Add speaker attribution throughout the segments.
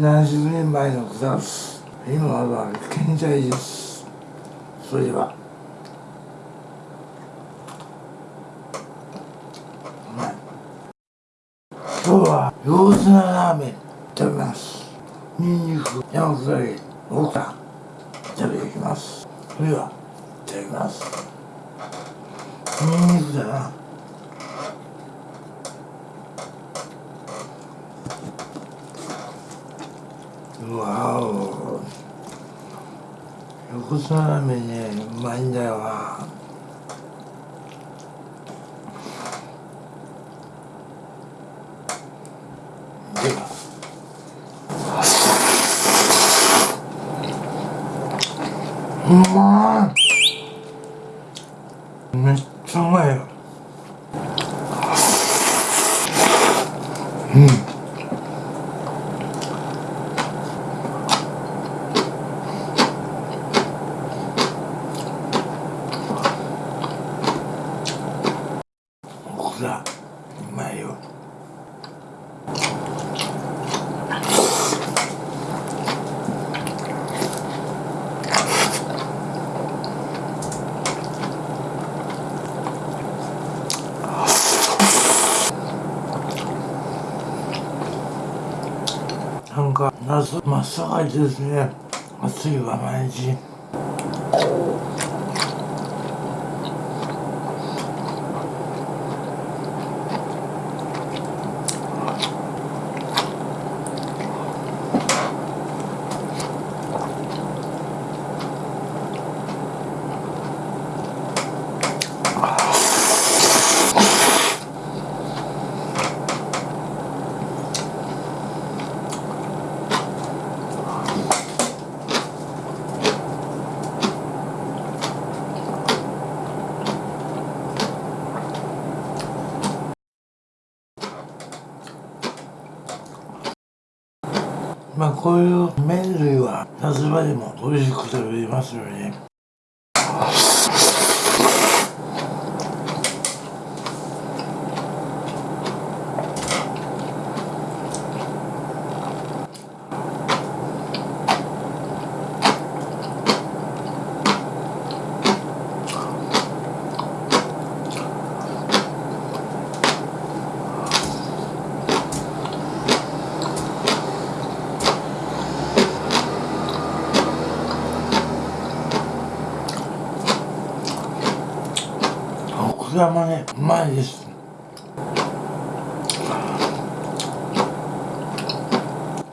Speaker 1: 何十年前のことです今は健在です。それでは。うまい。今日は横綱ラーメン食べます。ニンニク山下り奥さん食べていきます。それではいただきます。ニンニクだな。わお横綱ラーメンねうまいんだよなではうまいめっちゃうまいよオクラうまいよなんか夏真っ盛りですね。暑いわ毎日。こういう麺類は夏場でも美味しく食べれますよね。オクラもねうまいです。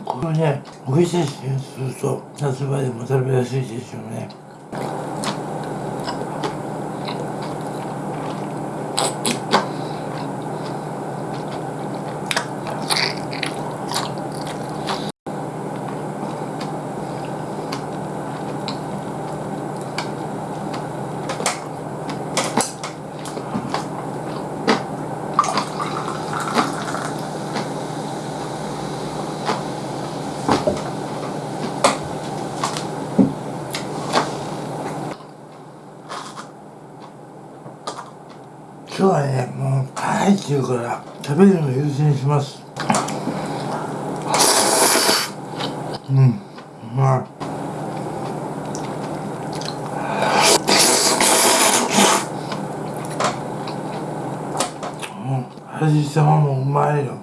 Speaker 1: これね美味しいしすると夏場でも食べやすいですよね。今日はねもう辛いって言うから食べるの優先します。うんうまいうん味玉もうまいよ。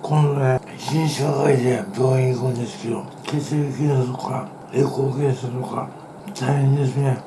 Speaker 1: 今度ね新社会で病院行くんですけど血液検査とかエコー検査とか大変ですね。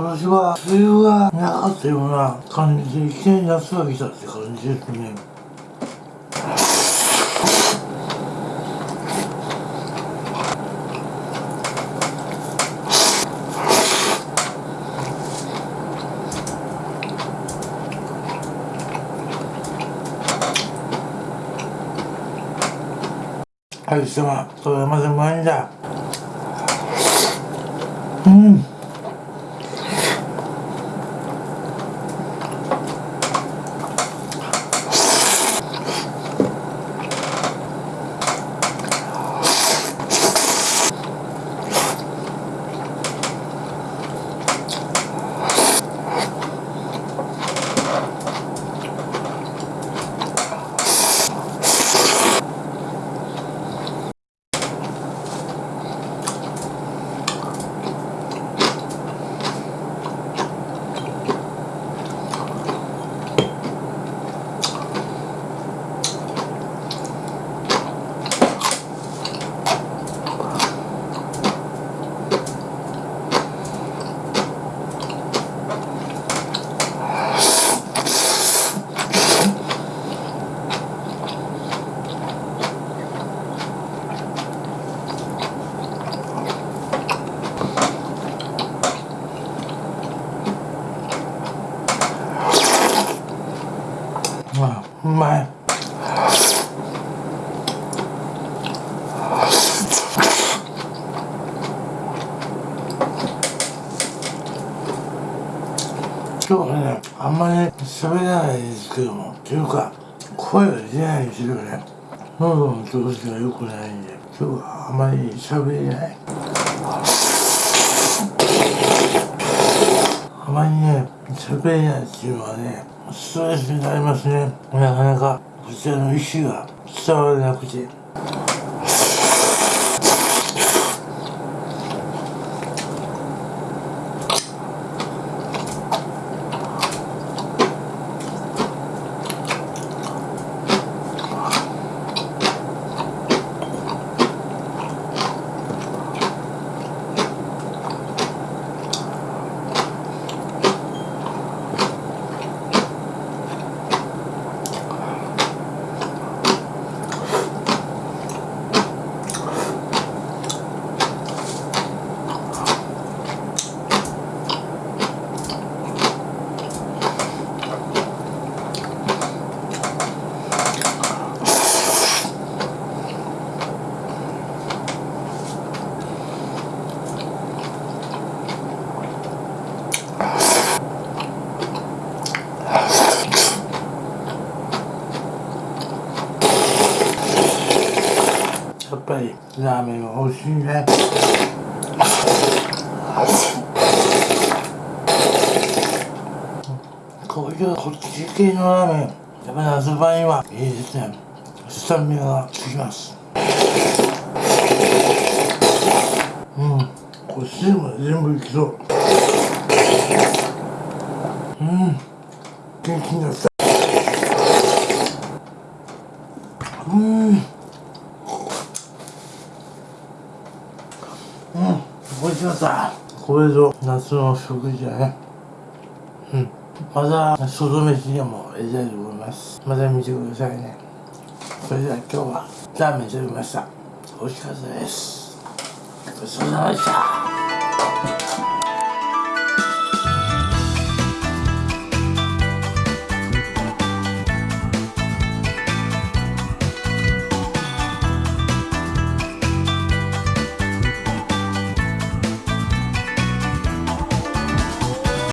Speaker 1: 今年は梅雨がなかったような感じで、一年夏が来たって感じですね。はい、貴様、それまでうまいんだ。うん。今日ねあんまり喋らないですけどもっていうか声が出ないですよね。喉の調子が良くないんで今日はあまり喋れない。あまりね喋れないっていうのはねストレスになりますね。なかなかこちらの意思が伝わらなくて。ぱりラーメンは美味しいね。こういうこっち系のラーメン。やっぱ夏場にはいいですねスタミナがつきます。うん。こっちでも全部いきそう。うん。元気になった。うん、美味しかった。これぞ夏の食事だね。うん。また、外飯でも入れたいと思います。また見てくださいね。それでは今日はラーメン食べました。美味しかったです。ごちそうさまでした。